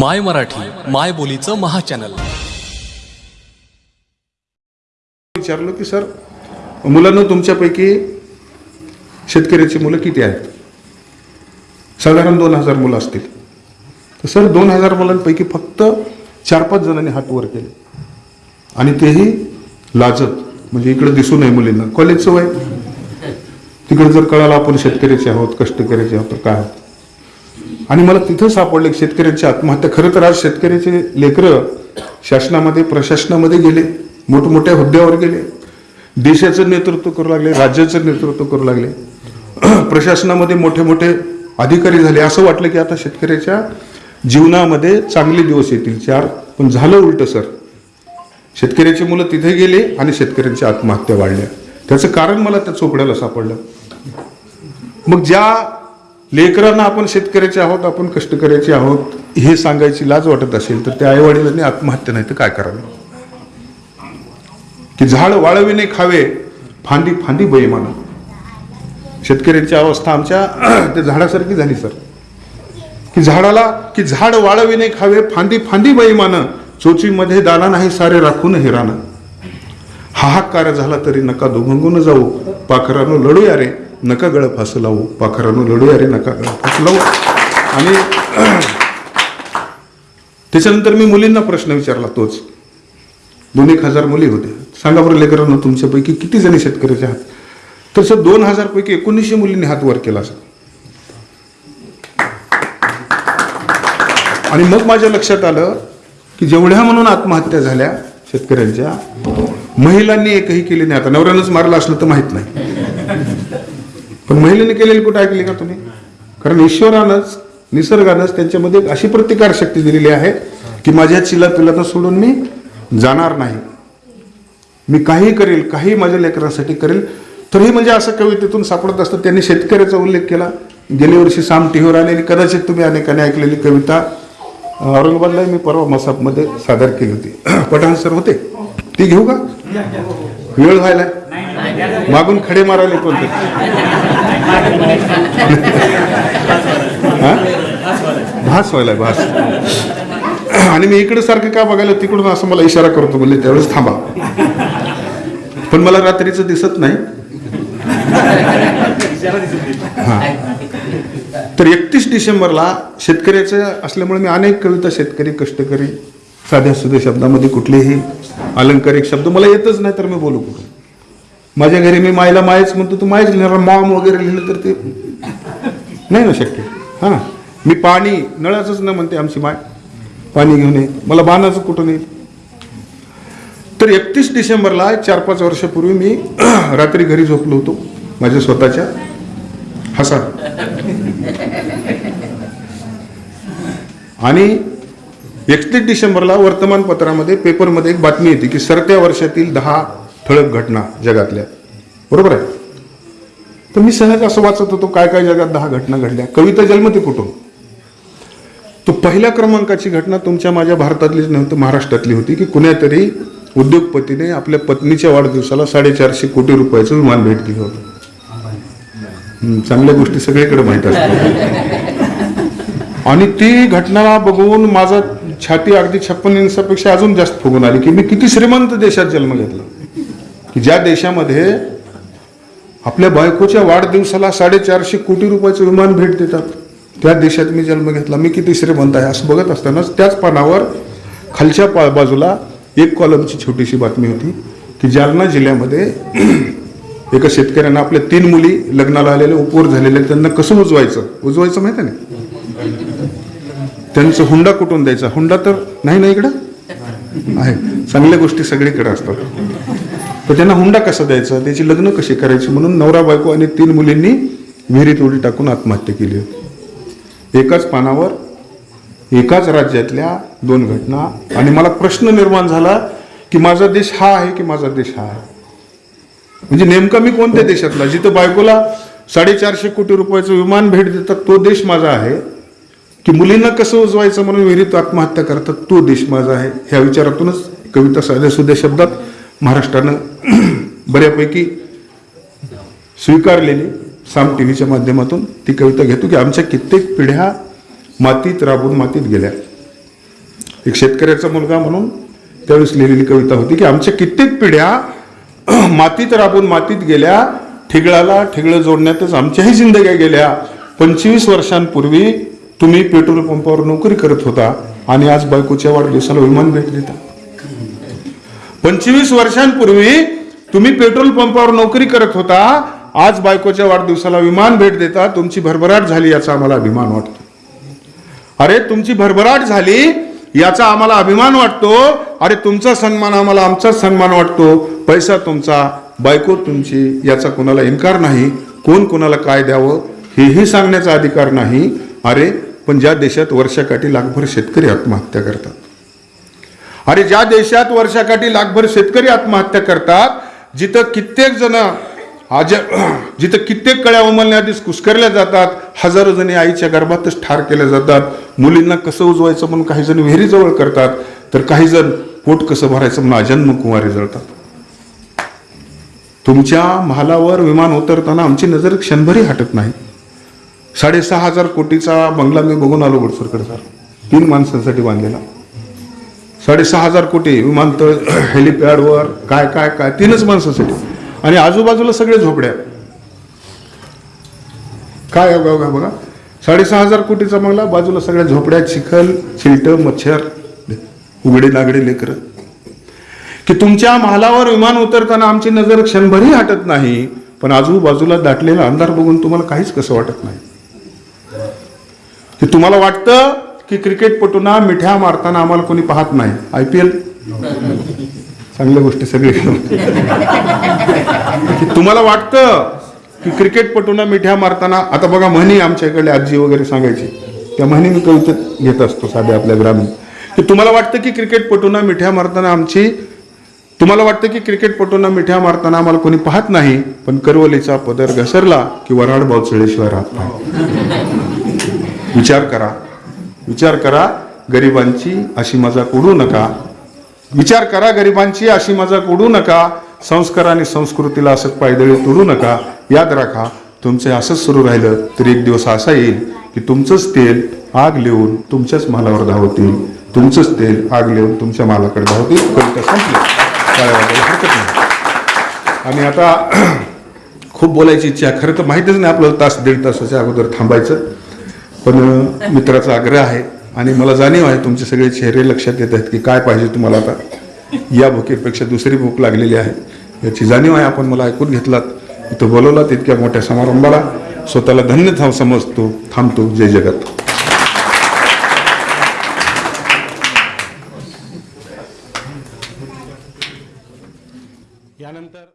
माय मराठी माय बोलीचं महाचॅनल. विचारलं की सर मुलांना तुमच्यापैकी शेतकऱ्याची मुलं किती आहेत? साधारण दोन हजार मुलं असतील. तर सर दोन हजार मुलांपैकी फक्त चार पाच जणांनी हात वर केले. आणि तेही लाजत. म्हणजे इकडे दिसू नये मुलींना. कॉलेजचं वय? तिकडे जर कळालं आपण शेतकऱ्याचे आहोत कष्टकऱ्याचे आहोत तर काय आहोत आणि मला तिथं सापडले की शेतकऱ्यांची आत्महत्या. खरं तर आज शेतकऱ्याचे लेकरं शासनामध्ये प्रशासनामध्ये गेले मोठमोठ्या हुद्द्यावर गेले. देशाचं नेतृत्व करू लागले राज्याचं नेतृत्व करू लागले. प्रशासनामध्ये मोठे मोठे अधिकारी झाले. असं वाटलं की आता शेतकऱ्याच्या जीवनामध्ये चांगले दिवस येतील. चार पण झालं उलट सर. शेतकऱ्याची मुलं तिथे गेले आणि शेतकऱ्यांच्या आत्महत्या वाढल्या. त्याचं कारण मला त्या चोपड्याला सापडलं. मग ज्या लेकरांना आपण शेतकऱ्याचे आहोत आपण कष्टकऱ्याचे आहोत हे सांगायची लाज वाटत असेल तर त्या आईवडिलांनी आत्महत्या नाही तर काय करावं? की झाड वाळविणे खावे फांदी फांदी बैमाना शेतकऱ्यांची अवस्था आमच्या त्या झाडासारखी झाली सर. की झाडाला की झाड वाळविणे खावे फांदी फांदी बैमान चोचीमध्ये दाना नाही सारे राखून हिरानं. हाहाकार झाला तरी नका दुभंगून जाऊ. पाखरानं लढूया रे. नका गळ फासं लावू. पाखरानं लढूया रे नका गळ फासं लावू. आणि त्याच्यानंतर मी मुलींना प्रश्न विचारला तोच. दोन एक हजार मुली होत्या. सांगा बरं लेकरांना तुमच्यापैकी किती जणी शेतकऱ्याचे आहात? तर सर दोन हजारपैकी एकोणीसशे मुलींनी हात वर केला सर आणि मग माझ्या लक्षात आलं की जेवढ्या म्हणून आत्महत्या झाल्या शेतकऱ्यांच्या महिलांनी एकही केली नाही. आता नवऱ्यानंच मारलं असलं तर माहीत नाही. पण महिलेने केलेली कुठं ऐकली का तुम्ही? कारण ईश्वरानंच निसर्गानंच त्यांच्यामध्ये अशी प्रतिकार शक्ती दिलेली आहे की माझ्या चिला पिलांना सोडून मी जाणार नाही. मी काही करेल काही माझ्या लेकरांसाठी करेल तरी म्हणजे असं कवितेतून सापडत असतं. त्यांनी शेतकऱ्याचा उल्लेख केला. गेल्या वर्षी साम टिहोर आलेली कदाचित तुम्ही अनेकाने ऐकलेली कविता औरंगाबादला मी परवा मसापमध्ये सादर केली होती. पठाण सर होते? ती घेऊ का? वेळ व्हायला. मागून खडे मारायला कोणते भास व्हायला भास. आणि मी इकडे सारखं का बघायला तिकडून असं मला इशारा करतो बोलले त्यावेळेस थांबा. पण मला रात्रीचं दिसत नाही. तर एकतीस डिसेंबरला शेतकऱ्याचं असल्यामुळे मी अनेक कविता शेतकरी कष्टकरी साध्या सुध्या शब्दामध्ये कुठलेही अलंकारिक शब्द मला येतच नाही तर मी बोलू कुठून? माझ्या घरी मी मायला मायच म्हणतो तू मायच लिहिणार मॉम वगैरे लिहिलं तर ते नाही ना शक्य. हां ना. मी पाणी नळाचंच न म्हणते आमची माय. पाणी घेऊन ये. मला बाणाचं कुठून येईल तर एकतीस डिसेंबरला चार पाच वर्षापूर्वी मी रात्री घरी झोपलो होतो माझ्या स्वतःच्या. हसा आणि एकतीस डिसेंबरला वर्तमानपत्रामध्ये पेपरमध्ये एक बातमी येते की सरत्या वर्षातील दहा ठळक घटना जगातल्या. बरोबर आहे? तर मी सहज असं वाचत होतो काय काय जगात दहा घटना घडल्या. कविता जन्मते कुठून तो पहिल्या क्रमांकाची घटना तुमच्या माझ्या भारतातलीच नव्हती महाराष्ट्रातली होती की कुण्यातरी उद्योगपतीने आपल्या पत्नीच्या वाढदिवसाला साडेचारशे कोटी रुपयाचं विमान भेट दिलं होतं. चांगल्या गोष्टी सगळीकडे माहीत असतात. आणि ती घटना बघून माझा छाती अगदी छप्पन इंचापेक्षा अजून जास्त फुगून आली की मी किती श्रीमंत देशात जन्म घेतला. ज्या देशामध्ये आपल्या बायकोच्या वाढदिवसाला साडेचारशे कोटी रुपयाचं विमान भेट देतात त्या देशात मी जन्म घेतला. मी किती श्रीमंत आहे असं बघत असतानाच त्याच पानावर खालच्या पा बाजूला एक कॉलमची छोटीशी बातमी होती की जालना जिल्ह्यामध्ये एका शेतकऱ्यांना आपल्या तीन मुली लग्नाला आलेले उपवर झालेले त्यांना कसं उजवायचं? उजवायचं माहिती आहे ना त्यांचं हुंडा कुठून द्यायचा? हुंडा तर नाही ना इकडं? आहे. चांगल्या गोष्टी सगळीकडे असतात. तर त्यांना हुंडा कसा द्यायचा? त्याची लग्न कशी करायची? म्हणून नवरा बायको आणि तीन मुलींनी विहिरीत उडी टाकून आत्महत्या केली होती. एकाच पानावर एकाच राज्यातल्या दोन घटना. आणि मला प्रश्न निर्माण झाला की माझा देश हा आहे की माझा देश हा आहे? म्हणजे नेमका मी कोणत्या देशातला? जिथं बायकोला साडेचारशे कोटी रुपयाचं विमान भेट देतात तो देश माझा आहे. की मुलींना कसं उजवायचं म्हणून विहिरीत आत्महत्या करतात तो देश माझा आहे? ह्या विचारातूनच कविता साध्या सुध्या शब्दात महाराष्ट्रानं बऱ्यापैकी स्वीकारलेली साम टी व्हीच्या माध्यमातून ती कविता घेतो की आमच्या कित्येक पिढ्या मातीत राबून मातीत गेल्या. एक शेतकऱ्याचा मुलगा म्हणून त्यावेळेस लिहिलेली कविता होती की आमच्या कित्येक पिढ्या मातीत राबून मातीत गेल्या ठिगळाला ठिगळं जोडण्यातच आमच्याही जिंदग्या गेल्या. पंचवीस वर्षांपूर्वी तुम्ही पेट्रोल पंपावर नोकरी करत होता आणि आज बायकोच्या वाढदिवसाला विमान भेट देता. पंचवीस वर्षांपूर्वी तुम्ही पेट्रोल पंपावर नोकरी करत होता. आज बायकोच्या वाढदिवसाला विमान भेट देता. तुमची भरभराट झाली याचा आम्हाला अभिमान वाटतो. अरे तुमची भरभराट झाली याचा आम्हाला अभिमान वाटतो. अरे तुमचा सन्मान आम्हाला आमचाच सन्मान वाटतो. पैसा तुमचा बायको तुमची याचा कोणाला इन्कार नाही. कोण कोणाला काय द्यावं हेही सांगण्याचा अधिकार नाही. अरे पण ज्या देशात वर्षाकाठी लाखभर शेतकरी आत्महत्या करतात अरे ज्या देशात वर्षाकाठी लाखभर शेतकरी आत्महत्या करतात जिथं कित्येक जण आज जिथं कित्येक कळ्या उमलण्याआधीच कुस्करल्या जातात हजारो जणी आईच्या गर्भातच ठार केल्या जातात मुलींना कसं उजवायचं म्हणून काही जण विहिरीजवळ करतात तर काही जण पोट कसं भरायचं म्हणून अजन्म कुमारी जळतात. तुमच्या महालावर विमान उतरताना आमची नजर क्षणभरी हटत नाही. साडेसहा हजार कोटीचा बंगला मी बघून आलो गुडसरकडे सर. तीन माणसांसाठी बांधलेला. साडेसहा हजार कोटी विमानतळ हेलिपॅडवर काय काय काय तीनच माणसासाठी आणि आजूबाजूला सगळे झोपड्या काय बघा बघा. साडेसहा हजार कोटीचा बंगला बाजूला सगळ्या झोपड्या चिखल चिलट मच्छर उघडे नागडे लेकर. की तुमच्या महालावर विमान उतरताना आमची नजर क्षणभरही हटत नाही पण आजूबाजूला दाटलेला अंधार बघून तुम्हाला काहीच कसं वाटत नाही. की तुम्हाला वाटतं की क्रिकेटपटूंना मिठ्या मारताना आम्हाला कोणी पाहत नाही. I P L? चांगल्या गोष्टी सगळी. की तुम्हाला वाटतं की क्रिकेटपटूंना मिठ्या मारताना आता बघा म्हणी आमच्या इकडे आजी वगैरे सांगायची. त्या म्हणी मी कवितेत घेत असतो साध्या आपल्या ग्रामीण. की तुम्हाला वाटतं की क्रिकेटपटूंना मिठ्या मारताना आमची तुम्हाला वाटतं की क्रिकेटपटूंना मिठ्या मारताना आम्हाला कोणी पाहत नाही पण करवलीचा पदर घसरला की वराड बावचळेशिवाय राहत नाही विचार करा. विचार करा गरिबांची अशी मजाक उडू नका. विचार करा गरिबांची अशी मजाक उडू नका. संस्कार आणि संस्कृतीला असंच पायदळी तोडू नका. याद राखा तुमचे असंच सुरू राहिलं तर एक दिवस असा येईल की तुमचंच तेल आग लिहून तुमच्याच मालावर धावतील. तुमचंच तेल आग लिहून तुमच्या मालाकडे धावतील. कविता संपली. काय हरकत नाही. आणि आता खूप बोलायची इच्छा खरं तर माहितीच नाही आपलं तास दीड तासाच्या अगोदर थांबायचं. पण मित्राचा आग्रह आहे आणि मला जाणीव आहे तुमचे सगळे चेहरे लक्षात येत आहेत की काय पाहिजे तुम्हाला आता. या भुकेपेक्षा दुसरी भूक लागलेली आहे. याची जाणीव आहे आपण मला ऐकून घेतलात. इथं बोलवलात इतक्या मोठ्या समारंभाला. स्वतःला धन्य थांब समजतो थांबतो. जय जगत.